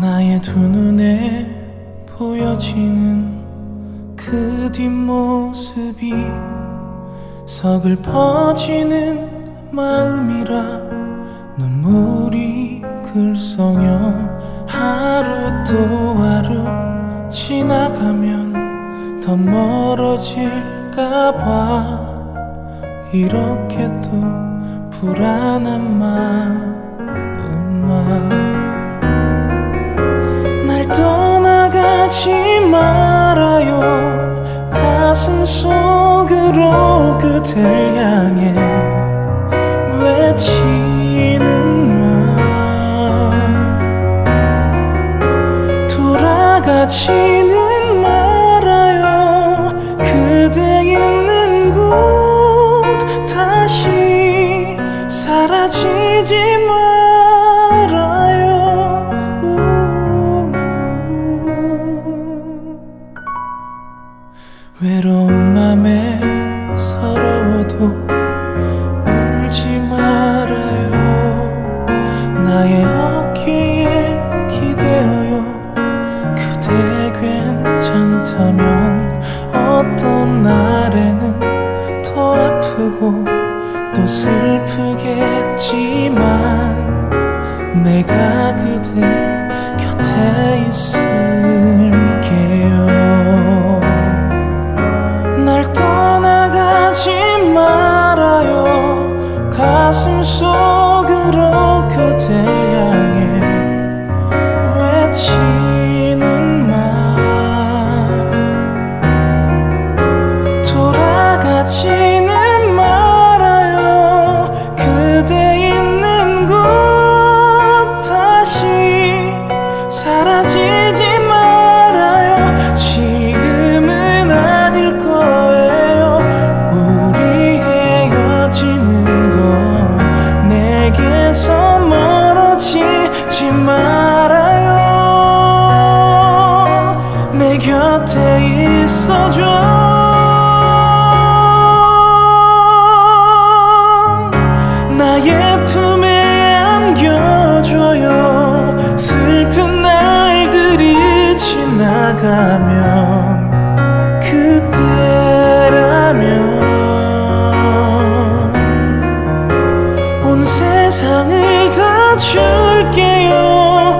나의 두 눈에 보여지는 그 뒷모습이 서글퍼지는 마음이라 눈물이 글썽여 하루 또 하루 지나가면 더 멀어질까봐. 이렇게 또 불안한 마음만 떠나가지 말아요. 가슴 속으로 그댈 향해 외치는 말 돌아가지는 서러워도 울지 말아요. 나의 어깨에 기대어요 그대 괜찮다면 어떤 날에는 더 아프고 또 슬프겠지만 내가 가슴 속으로 그댈 향해 외치는 말. 돌아가지는 말아요. 그대 있는 곳 다시 사라지 곁에 있어줘. 나의 품에 안겨줘요. 슬픈 날들이 지나가면 그때라면 온 세상을 다 줄게요.